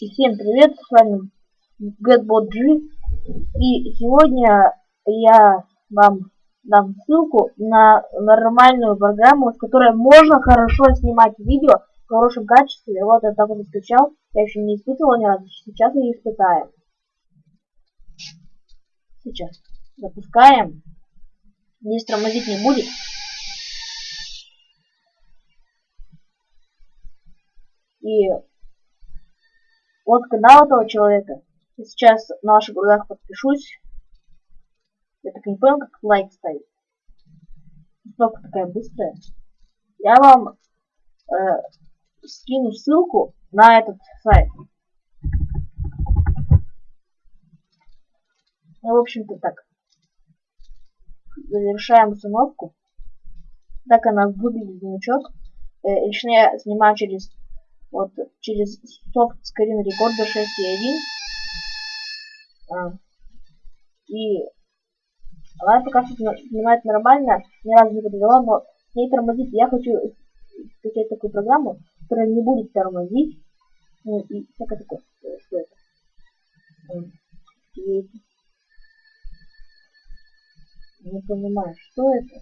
Всем привет, с вами GetBot G. И сегодня я вам дам ссылку на нормальную программу, с которой можно хорошо снимать видео в хорошем качестве. Вот я так вот скачал, я еще не испытывал ни разу, сейчас я испытаю. Сейчас запускаем. Здесь тормозить не будет. И вот канал этого человека. Я сейчас на ваших глазах подпишусь. Я так не понял, как лайк ставить. Кнопка такая быстрая. Я вам э, скину ссылку на этот сайт. Ну, в общем-то, так. Завершаем установку. Так она выглядит значок. Э, лично я снимаю через вот через софт Screen Recorder 6.1. А, и она пока что снимает нормально, ни разу не подвела, но с ней тормозит. Я хочу скачать такую программу, которая не будет тормозить. Ну и всякое такое. Что это? Не понимаю, что это?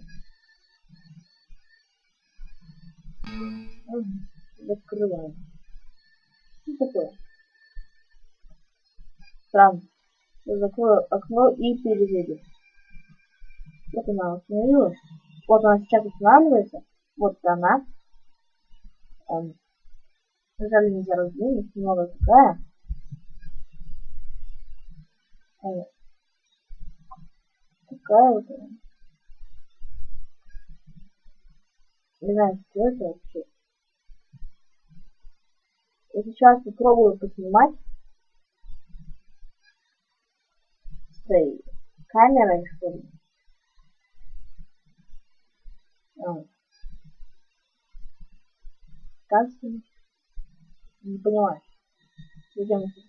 Закрываем. Что такое? Странно. Я закрою окно и перезайду. Вот она установилась. Вот она сейчас устанавливается. Вот она. Эм, жаль, нельзя раздвинуть. Немного такая. Эм, такая вот она. Не знаю, что это вообще. Я сейчас попробую поснимать с этой камерой, что ли. А. Как? Не понимаю. Зачем это